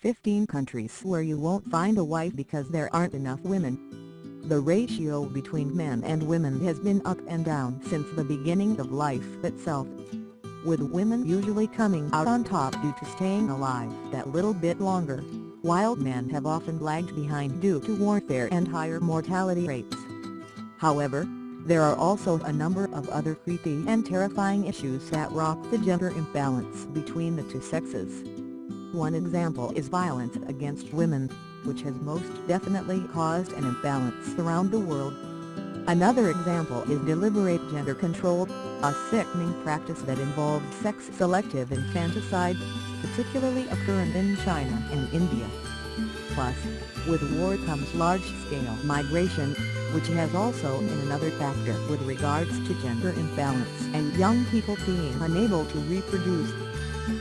15 countries where you won't find a wife because there aren't enough women. The ratio between men and women has been up and down since the beginning of life itself. With women usually coming out on top due to staying alive that little bit longer, while men have often lagged behind due to warfare and higher mortality rates. However, there are also a number of other creepy and terrifying issues that rock the gender imbalance between the two sexes. One example is violence against women, which has most definitely caused an imbalance around the world. Another example is deliberate gender control, a sickening practice that involves sex-selective infanticide, particularly occurring in China and India. Plus, with war comes large-scale migration, which has also been another factor with regards to gender imbalance and young people being unable to reproduce.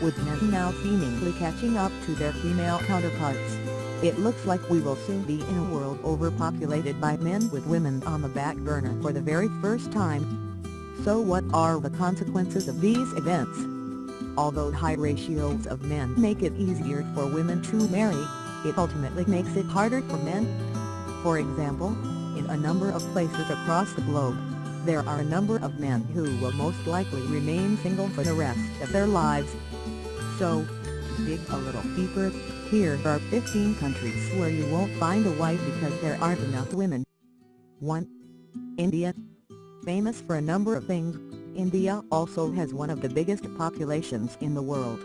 With men now seemingly catching up to their female counterparts, it looks like we will soon be in a world overpopulated by men with women on the back burner for the very first time. So what are the consequences of these events? Although high ratios of men make it easier for women to marry, it ultimately makes it harder for men. For example, in a number of places across the globe, there are a number of men who will most likely remain single for the rest of their lives. So, dig a little deeper, here are 15 countries where you won't find a wife because there aren't enough women. 1. India. Famous for a number of things, India also has one of the biggest populations in the world.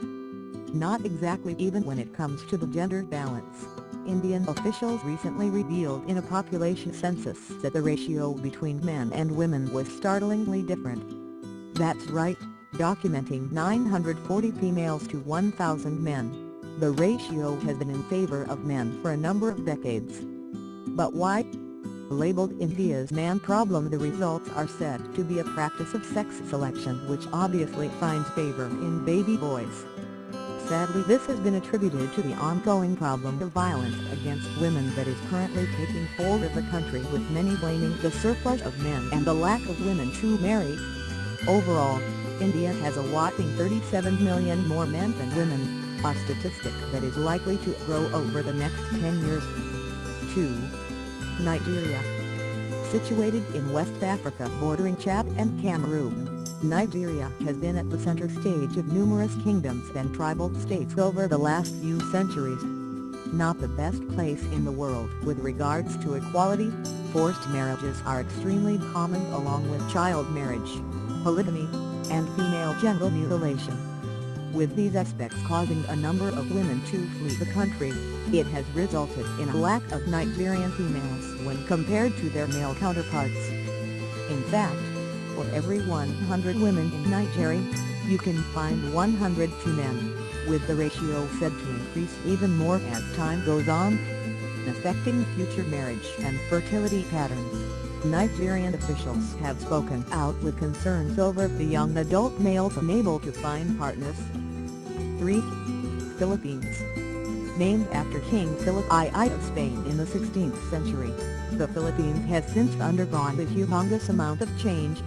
Not exactly even when it comes to the gender balance. Indian officials recently revealed in a population census that the ratio between men and women was startlingly different. That's right, documenting 940 females to 1,000 men. The ratio has been in favor of men for a number of decades. But why? Labeled India's man problem the results are said to be a practice of sex selection which obviously finds favor in baby boys. Sadly this has been attributed to the ongoing problem of violence against women that is currently taking hold of the country with many blaming the surplus of men and the lack of women to marry. Overall, India has a whopping 37 million more men than women, a statistic that is likely to grow over the next 10 years. 2. Nigeria Situated in West Africa bordering Chad and Cameroon, Nigeria has been at the center stage of numerous kingdoms and tribal states over the last few centuries. Not the best place in the world with regards to equality, forced marriages are extremely common along with child marriage, polygamy, and female genital mutilation. With these aspects causing a number of women to flee the country, it has resulted in a lack of Nigerian females when compared to their male counterparts. In fact, for every 100 women in Nigeria, you can find 102 men, with the ratio said to increase even more as time goes on, affecting future marriage and fertility patterns. Nigerian officials have spoken out with concerns over the young adult males unable to find partners. 3. Philippines Named after King Philip II of Spain in the 16th century, the Philippines has since undergone a humongous amount of change,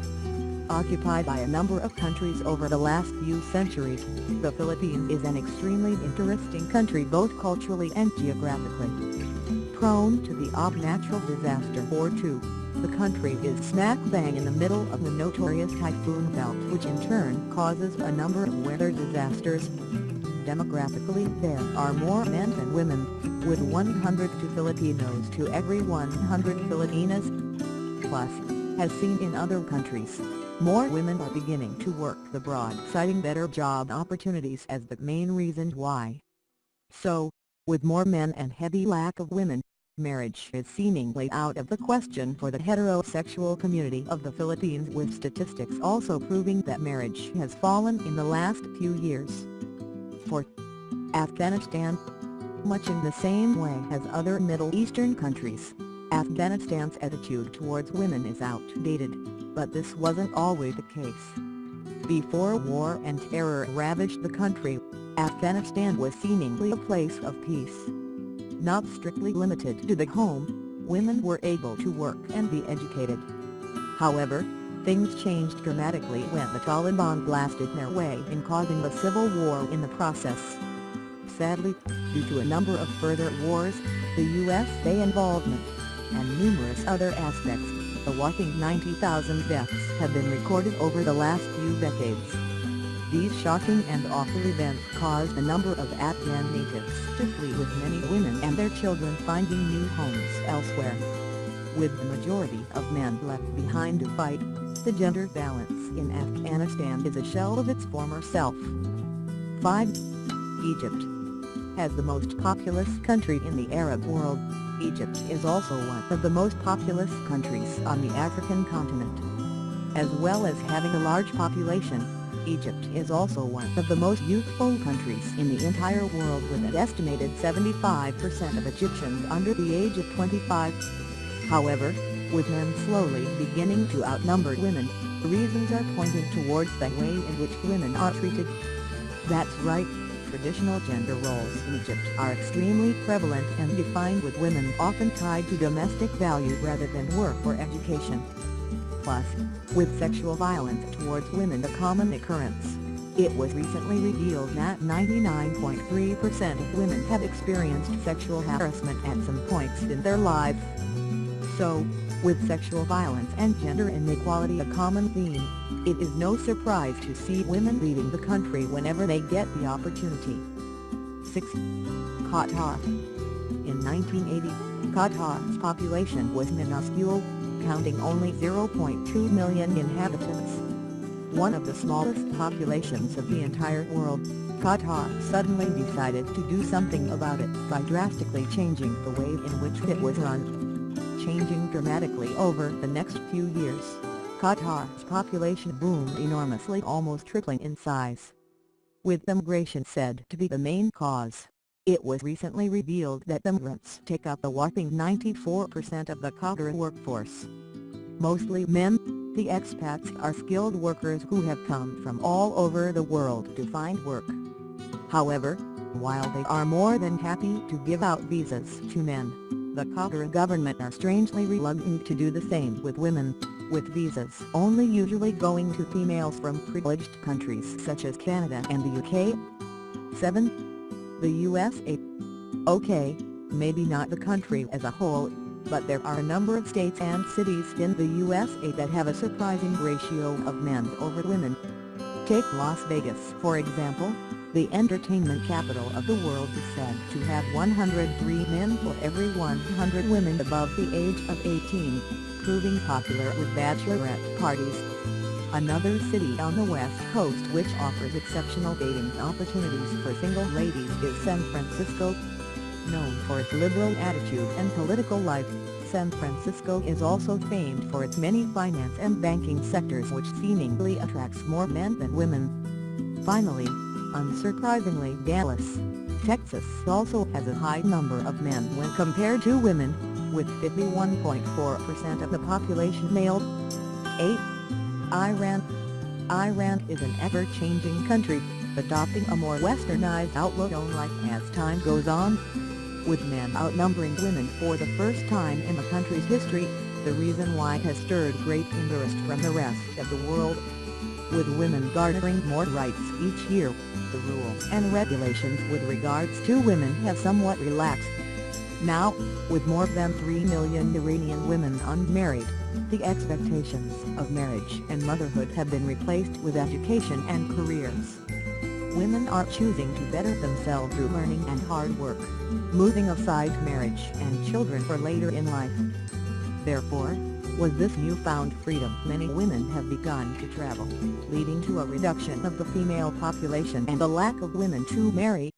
Occupied by a number of countries over the last few centuries, the Philippines is an extremely interesting country both culturally and geographically. Prone to the odd natural disaster or two, the country is smack bang in the middle of the notorious typhoon belt which in turn causes a number of weather disasters. Demographically there are more men than women, with 102 Filipinos to every 100 Filipinas. Plus, as seen in other countries, more women are beginning to work abroad citing better job opportunities as the main reason why. So, with more men and heavy lack of women, marriage is seemingly out of the question for the heterosexual community of the Philippines with statistics also proving that marriage has fallen in the last few years. 4. Afghanistan Much in the same way as other Middle Eastern countries, Afghanistan's attitude towards women is outdated but this wasn't always the case. Before war and terror ravaged the country, Afghanistan was seemingly a place of peace. Not strictly limited to the home, women were able to work and be educated. However, things changed dramatically when the Taliban blasted their way in causing a civil war in the process. Sadly, Due to a number of further wars, the USA involvement, and numerous other aspects, a whopping 90,000 deaths have been recorded over the last few decades. These shocking and awful events caused a number of Afghan natives to flee with many women and their children finding new homes elsewhere. With the majority of men left behind to fight, the gender balance in Afghanistan is a shell of its former self. 5. Egypt As the most populous country in the Arab world, Egypt is also one of the most populous countries on the African continent. As well as having a large population, Egypt is also one of the most youthful countries in the entire world with an estimated 75% of Egyptians under the age of 25. However, with men slowly beginning to outnumber women, reasons are pointing towards the way in which women are treated. That's right, traditional gender roles in Egypt are extremely prevalent and defined with women often tied to domestic value rather than work or education. Plus, with sexual violence towards women a common occurrence, it was recently revealed that 99.3% of women have experienced sexual harassment at some points in their lives. So, with sexual violence and gender inequality a common theme, it is no surprise to see women leaving the country whenever they get the opportunity. 6. Qatar In 1980, Qatar's population was minuscule, counting only 0.2 million inhabitants. One of the smallest populations of the entire world, Qatar suddenly decided to do something about it by drastically changing the way in which it was run. Changing dramatically over the next few years, Qatar's population boomed enormously almost tripling in size. With immigration said to be the main cause, it was recently revealed that immigrants take up a whopping 94% of the Qatar workforce. Mostly men, the expats are skilled workers who have come from all over the world to find work. However, while they are more than happy to give out visas to men, the Qatar government are strangely reluctant to do the same with women, with visas only usually going to females from privileged countries such as Canada and the UK. 7 the USA. Okay, maybe not the country as a whole, but there are a number of states and cities in the USA that have a surprising ratio of men over women. Take Las Vegas for example, the entertainment capital of the world is said to have 103 men for every 100 women above the age of 18, proving popular with bachelorette parties. Another city on the west coast which offers exceptional dating opportunities for single ladies is San Francisco. Known for its liberal attitude and political life, San Francisco is also famed for its many finance and banking sectors which seemingly attracts more men than women. Finally, unsurprisingly Dallas, Texas also has a high number of men when compared to women, with 51.4% of the population male. 8. Iran Iran is an ever-changing country, adopting a more westernized outlook on life as time goes on. With men outnumbering women for the first time in the country's history, the reason why has stirred great interest from the rest of the world. With women garnering more rights each year, the rules and regulations with regards to women have somewhat relaxed. Now, with more than 3 million Iranian women unmarried, the expectations of marriage and motherhood have been replaced with education and careers. Women are choosing to better themselves through learning and hard work, moving aside marriage and children for later in life. Therefore, with this newfound freedom many women have begun to travel, leading to a reduction of the female population and a lack of women to marry.